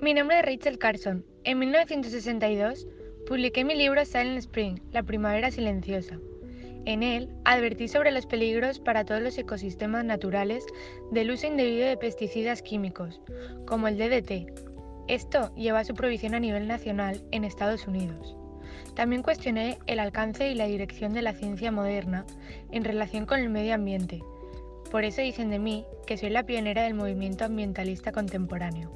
Mi nombre es Rachel Carson. En 1962 publiqué mi libro Silent Spring, La primavera silenciosa. En él advertí sobre los peligros para todos los ecosistemas naturales del uso indebido de pesticidas químicos, como el DDT. Esto lleva a su prohibición a nivel nacional en Estados Unidos. También cuestioné el alcance y la dirección de la ciencia moderna en relación con el medio ambiente. Por eso dicen de mí que soy la pionera del movimiento ambientalista contemporáneo.